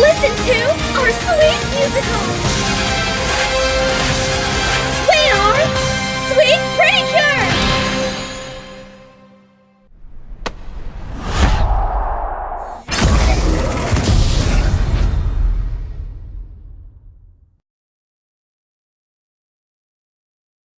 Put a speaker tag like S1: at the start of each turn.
S1: listen to our sweet musical!